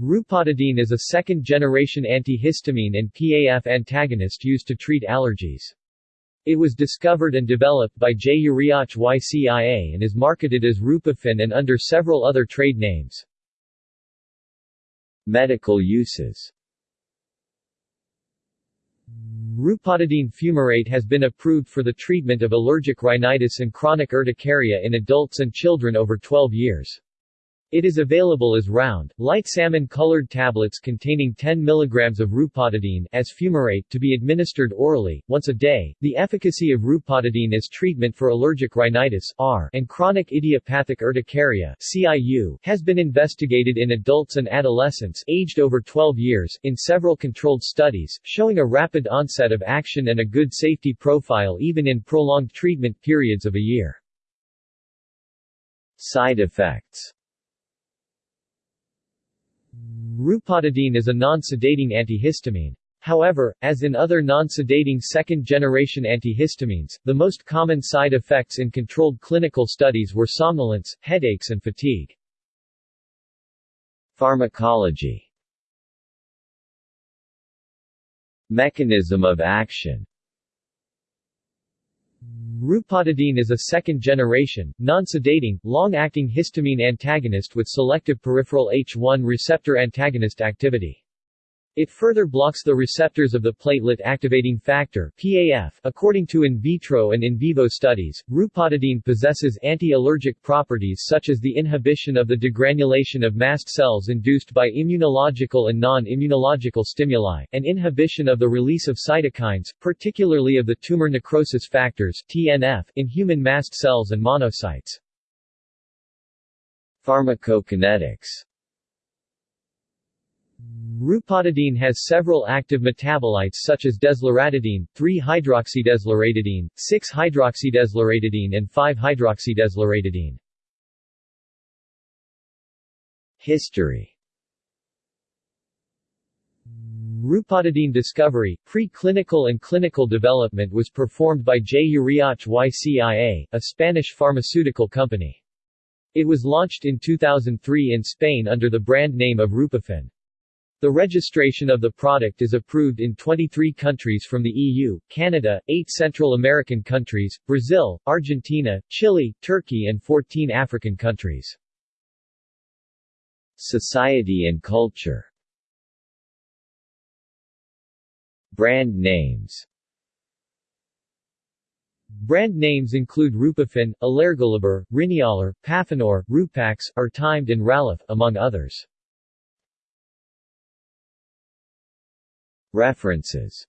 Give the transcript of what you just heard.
Rupatadine is a second-generation antihistamine and PAF antagonist used to treat allergies. It was discovered and developed by J. Uriach YCIA and is marketed as Rupafin and under several other trade names. Medical uses Rupatadine fumarate has been approved for the treatment of allergic rhinitis and chronic urticaria in adults and children over 12 years. It is available as round, light salmon-colored tablets containing 10 mg of rupatadine as fumarate to be administered orally, once a day. The efficacy of rupatadine as treatment for allergic rhinitis R and chronic idiopathic urticaria CIU has been investigated in adults and adolescents aged over 12 years in several controlled studies, showing a rapid onset of action and a good safety profile even in prolonged treatment periods of a year. Side effects Rupatadine is a non-sedating antihistamine. However, as in other non-sedating second-generation antihistamines, the most common side effects in controlled clinical studies were somnolence, headaches and fatigue. Pharmacology Mechanism of action Rupatadine is a second-generation, non-sedating, long-acting histamine antagonist with selective peripheral H1 receptor antagonist activity. It further blocks the receptors of the platelet activating factor PAF. According to in vitro and in vivo studies, rupatadine possesses anti-allergic properties such as the inhibition of the degranulation of mast cells induced by immunological and non-immunological stimuli, and inhibition of the release of cytokines, particularly of the tumor necrosis factors TNF, in human mast cells and monocytes. Pharmacokinetics Rupatadine has several active metabolites such as desloratadine, 3-hydroxydesloratadine, 6-hydroxydesloratadine and 5-hydroxydesloratadine. History Rupatadine discovery, pre-clinical and clinical development was performed by J. Uriach YCIA, a Spanish pharmaceutical company. It was launched in 2003 in Spain under the brand name of Rupafin. The registration of the product is approved in 23 countries from the EU, Canada, 8 Central American countries, Brazil, Argentina, Chile, Turkey and 14 African countries. Society and culture Brand names Brand names include Rupafin, Alergoliber, Rinialer, Pafinur, Rupax, Timed and Ralif, among others. References